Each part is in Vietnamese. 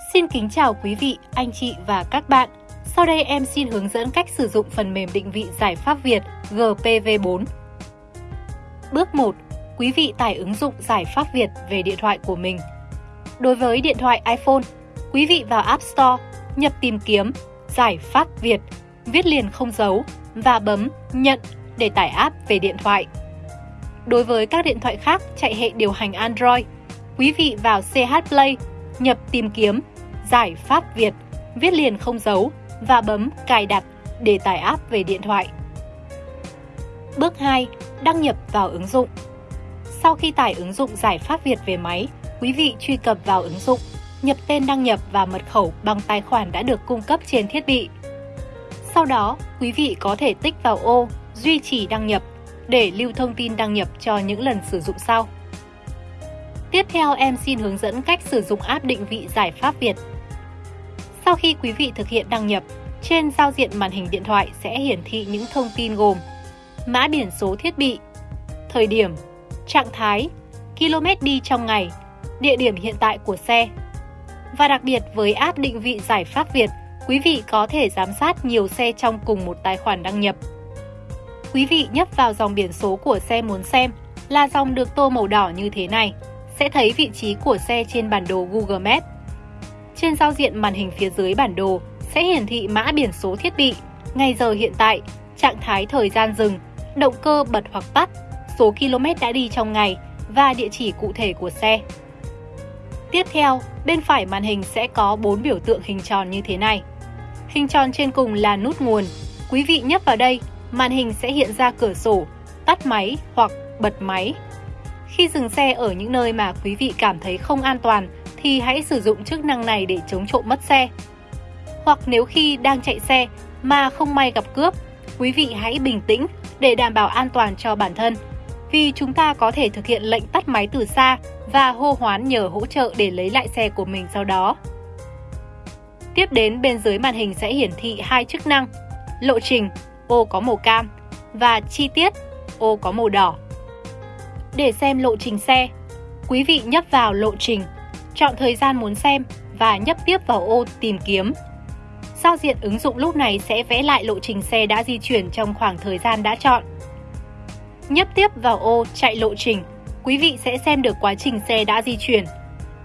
Xin kính chào quý vị, anh chị và các bạn. Sau đây em xin hướng dẫn cách sử dụng phần mềm định vị giải pháp Việt GPV4. Bước 1. Quý vị tải ứng dụng giải pháp Việt về điện thoại của mình. Đối với điện thoại iPhone, quý vị vào App Store, nhập tìm kiếm giải pháp Việt, viết liền không dấu và bấm nhận để tải app về điện thoại. Đối với các điện thoại khác chạy hệ điều hành Android, quý vị vào CH Play, nhập tìm kiếm giải pháp Việt, viết liền không dấu và bấm cài đặt để tải app về điện thoại. Bước 2. Đăng nhập vào ứng dụng. Sau khi tải ứng dụng giải pháp Việt về máy, quý vị truy cập vào ứng dụng, nhập tên đăng nhập và mật khẩu bằng tài khoản đã được cung cấp trên thiết bị. Sau đó, quý vị có thể tích vào ô Duy trì đăng nhập để lưu thông tin đăng nhập cho những lần sử dụng sau. Tiếp theo em xin hướng dẫn cách sử dụng app định vị giải pháp Việt. Sau khi quý vị thực hiện đăng nhập, trên giao diện màn hình điện thoại sẽ hiển thị những thông tin gồm mã biển số thiết bị, thời điểm, trạng thái, km đi trong ngày, địa điểm hiện tại của xe. Và đặc biệt với app định vị giải pháp Việt, quý vị có thể giám sát nhiều xe trong cùng một tài khoản đăng nhập. Quý vị nhấp vào dòng biển số của xe muốn xem là dòng được tô màu đỏ như thế này, sẽ thấy vị trí của xe trên bản đồ Google Maps. Trên giao diện màn hình phía dưới bản đồ sẽ hiển thị mã biển số thiết bị, ngày giờ hiện tại, trạng thái thời gian dừng, động cơ bật hoặc tắt, số km đã đi trong ngày và địa chỉ cụ thể của xe. Tiếp theo, bên phải màn hình sẽ có 4 biểu tượng hình tròn như thế này. Hình tròn trên cùng là nút nguồn. Quý vị nhấp vào đây, màn hình sẽ hiện ra cửa sổ, tắt máy hoặc bật máy. Khi dừng xe ở những nơi mà quý vị cảm thấy không an toàn thì hãy sử dụng chức năng này để chống trộm mất xe. Hoặc nếu khi đang chạy xe mà không may gặp cướp, quý vị hãy bình tĩnh để đảm bảo an toàn cho bản thân. Vì chúng ta có thể thực hiện lệnh tắt máy từ xa và hô hoán nhờ hỗ trợ để lấy lại xe của mình sau đó. Tiếp đến bên dưới màn hình sẽ hiển thị hai chức năng, lộ trình, ô có màu cam, và chi tiết, ô có màu đỏ. Để xem lộ trình xe, quý vị nhấp vào lộ trình, chọn thời gian muốn xem và nhấp tiếp vào ô tìm kiếm. Giao diện ứng dụng lúc này sẽ vẽ lại lộ trình xe đã di chuyển trong khoảng thời gian đã chọn. Nhấp tiếp vào ô chạy lộ trình, quý vị sẽ xem được quá trình xe đã di chuyển.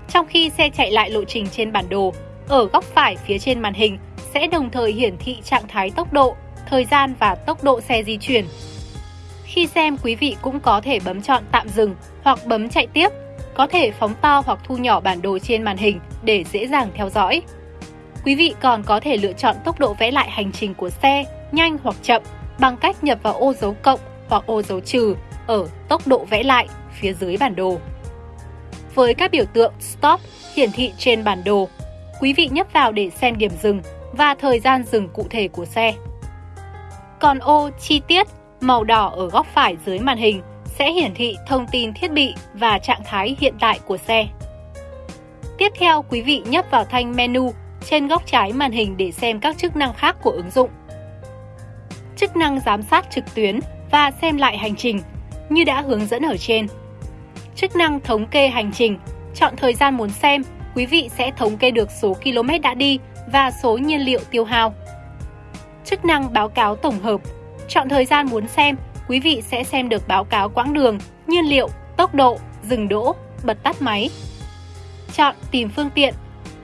Trong khi xe chạy lại lộ trình trên bản đồ, ở góc phải phía trên màn hình sẽ đồng thời hiển thị trạng thái tốc độ, thời gian và tốc độ xe di chuyển. Khi xem, quý vị cũng có thể bấm chọn tạm dừng hoặc bấm chạy tiếp, có thể phóng to hoặc thu nhỏ bản đồ trên màn hình để dễ dàng theo dõi. Quý vị còn có thể lựa chọn tốc độ vẽ lại hành trình của xe, nhanh hoặc chậm, bằng cách nhập vào ô dấu cộng hoặc ô dấu trừ ở tốc độ vẽ lại phía dưới bản đồ. Với các biểu tượng Stop hiển thị trên bản đồ, quý vị nhấp vào để xem điểm dừng và thời gian dừng cụ thể của xe. Còn ô chi tiết màu đỏ ở góc phải dưới màn hình sẽ hiển thị thông tin thiết bị và trạng thái hiện tại của xe. Tiếp theo, quý vị nhấp vào thanh menu trên góc trái màn hình để xem các chức năng khác của ứng dụng. Chức năng giám sát trực tuyến và xem lại hành trình như đã hướng dẫn ở trên. Chức năng thống kê hành trình, chọn thời gian muốn xem, quý vị sẽ thống kê được số km đã đi và số nhiên liệu tiêu hao. Chức năng báo cáo tổng hợp, chọn thời gian muốn xem, quý vị sẽ xem được báo cáo quãng đường, nhiên liệu, tốc độ, dừng đỗ, bật tắt máy. Chọn tìm phương tiện,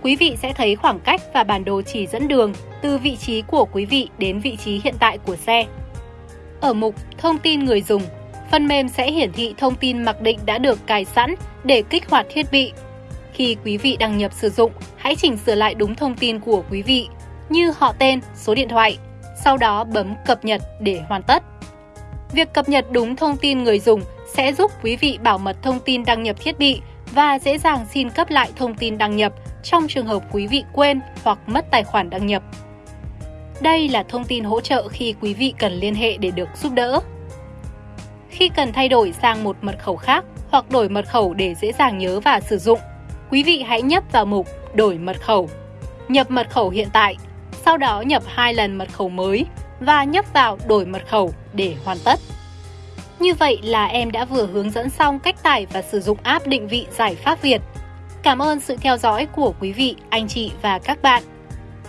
quý vị sẽ thấy khoảng cách và bản đồ chỉ dẫn đường từ vị trí của quý vị đến vị trí hiện tại của xe. Ở mục Thông tin người dùng, phần mềm sẽ hiển thị thông tin mặc định đã được cài sẵn để kích hoạt thiết bị. Khi quý vị đăng nhập sử dụng, hãy chỉnh sửa lại đúng thông tin của quý vị như họ tên, số điện thoại, sau đó bấm cập nhật để hoàn tất. Việc cập nhật đúng thông tin người dùng sẽ giúp quý vị bảo mật thông tin đăng nhập thiết bị và dễ dàng xin cấp lại thông tin đăng nhập trong trường hợp quý vị quên hoặc mất tài khoản đăng nhập. Đây là thông tin hỗ trợ khi quý vị cần liên hệ để được giúp đỡ. Khi cần thay đổi sang một mật khẩu khác hoặc đổi mật khẩu để dễ dàng nhớ và sử dụng, quý vị hãy nhấp vào mục Đổi mật khẩu. Nhập mật khẩu hiện tại, sau đó nhập hai lần mật khẩu mới và nhấp vào Đổi mật khẩu để hoàn tất. Như vậy là em đã vừa hướng dẫn xong cách tải và sử dụng app định vị giải pháp Việt. Cảm ơn sự theo dõi của quý vị, anh chị và các bạn.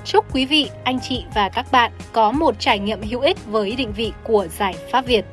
Chúc quý vị, anh chị và các bạn có một trải nghiệm hữu ích với định vị của giải pháp Việt.